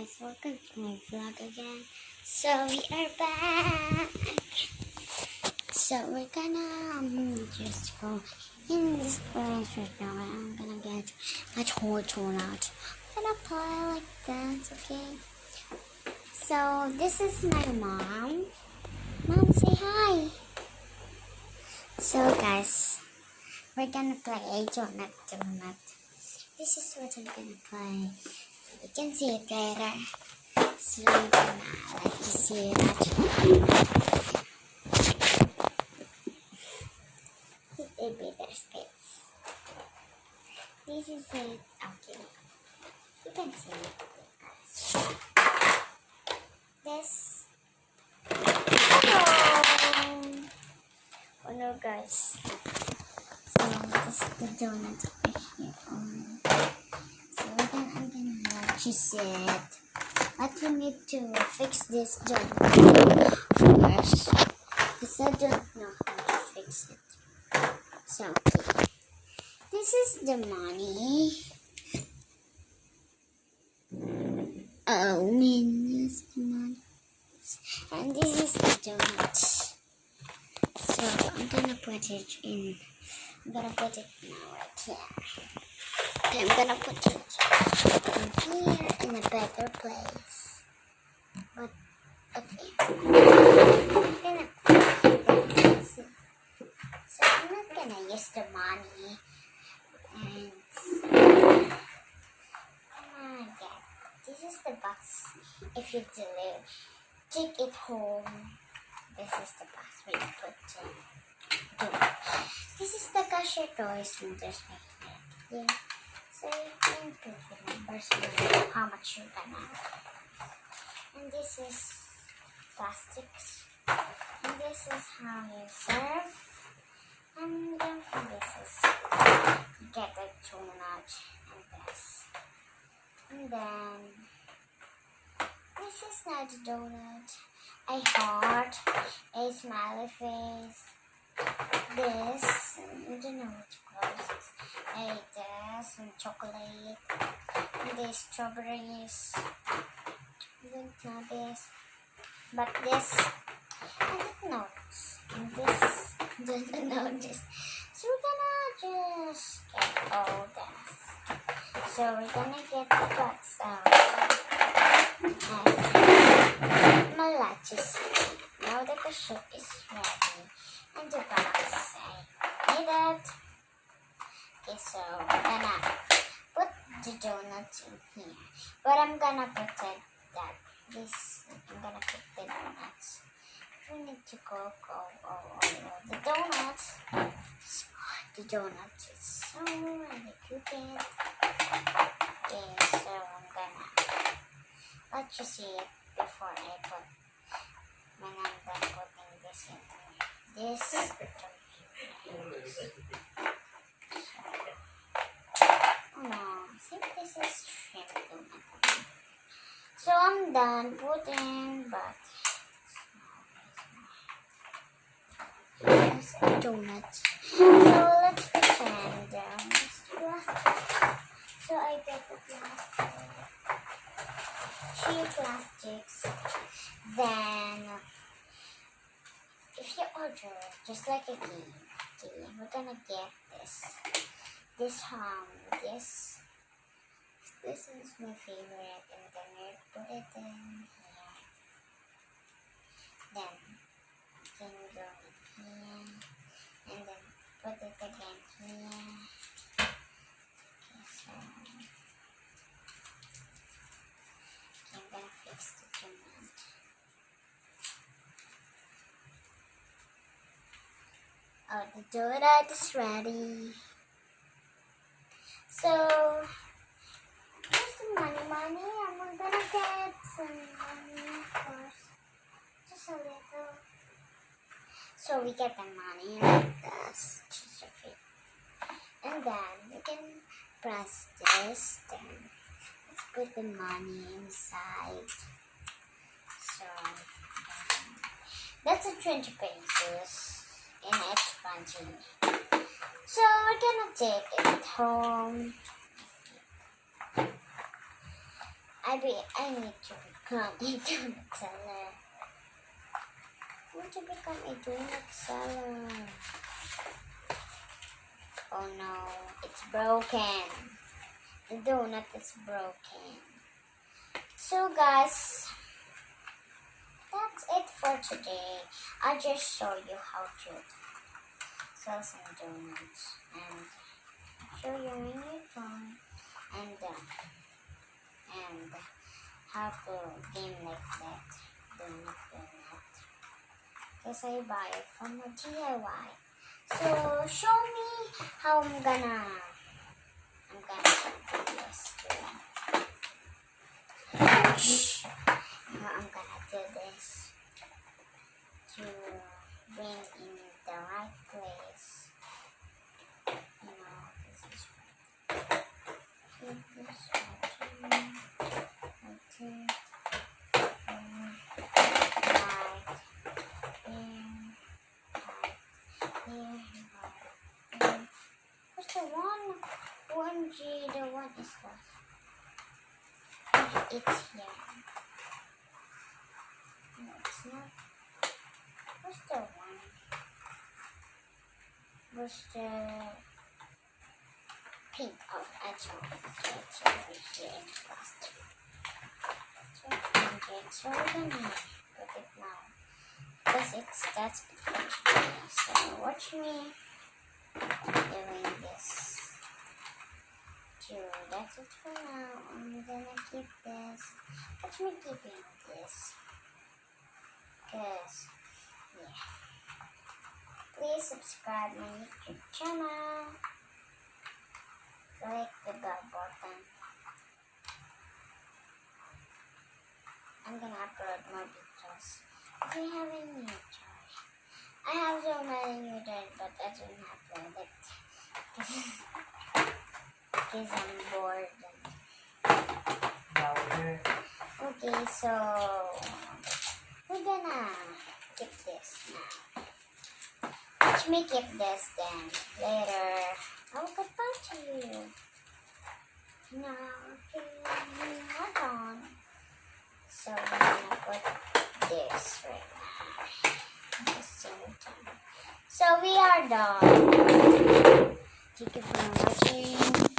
guys, welcome to my vlog again. So we are back. So we're gonna um, just go in this place right now. I'm gonna get my toy torn out. I'm gonna play like that, okay? So this is my mom. Mom, say hi. So guys, we're gonna play donut donut. This is what I'm gonna play. You can see it later. So gonna like to see that. It be their space. This is it. Okay. You can see it. This. Hello. Oh no, guys. So this is the donut over here. Um, so we're gonna, I'm let you. But we need to fix this donut first. Because I don't know how to fix it. So, okay. This is the money. Oh, is the money. And this is the donut. So, I'm gonna put it in. I'm gonna put it now right here. Okay, I'm gonna put it in here in a better place. But, okay. I'm gonna so, so I'm not gonna use the money. And, my god. This is the box if you deliver. Take it home. This is the box you put the donut. This is the cashier toys right here. Yeah. You can numbers how much you're gonna And this is plastics. And this is how you serve. And then this is you get the donut and this. And then this is not a donut. A heart, a smiley face, this, I don't know what to call this, a this, and chocolate, and these strawberries, I know this, but this, I don't know and this, I don't know this. So we're gonna just get all this. So we're gonna get the guts out. And. Now that the soup is ready and the box I need it. Okay, so I'm gonna put the donuts in here. But I'm gonna pretend that this I'm gonna put the donuts. We need to go go oh, oh, oh. the donuts. The donuts is so really cooking. Okay, so I'm gonna let you see it before I put when I'm done putting this in. This. No, think this is shrimp. So I'm done putting, but it's a donut. So let's pretend um. So I get the plastic. Two plastics. Then if you order just like a game, okay, we're gonna get this. This um this this is my favorite and then we put it in here. Then can go in here and then put it again here. So I'm gonna fix the donut. The donut is ready. So, here's some money, money. I'm gonna get some money, course. Just a little. So, we get the money like this. And then, we can press this. Then, let's put the money inside. So, that's a 20 pesos in bunching. So we're gonna take it home. I be I need to become a donut seller. I want to become a donut seller. Oh no, it's broken. The donut is broken. So guys, today. I just show you how to sell some donuts and show you in your phone and uh, and how to game like that donut donut. Because I buy it from a DIY. So show me how I'm gonna I'm gonna do this. I'm gonna do this to bring in the right place. You know, this is right um, one? One G, the one is? Okay, it's here. No, it's not. What's the one? What's the pink? of I it's over here in plastic. So I'm good. So gonna put it now. Because it's that's it. So watch me doing this. So that's it for now. I'm gonna keep this. Watch me keeping this. Cause yeah. Please subscribe my YouTube channel. Click the bell button. I'm gonna upload more videos. If you have any new toys. I have so many new toys, but I don't upload it. Because I'm bored. Okay, so we're gonna keep this now. Let's me keep this then. Later, I will to you. Okay, hold on. So we're gonna put this right now. The same time. So we are done. Thank you for watching.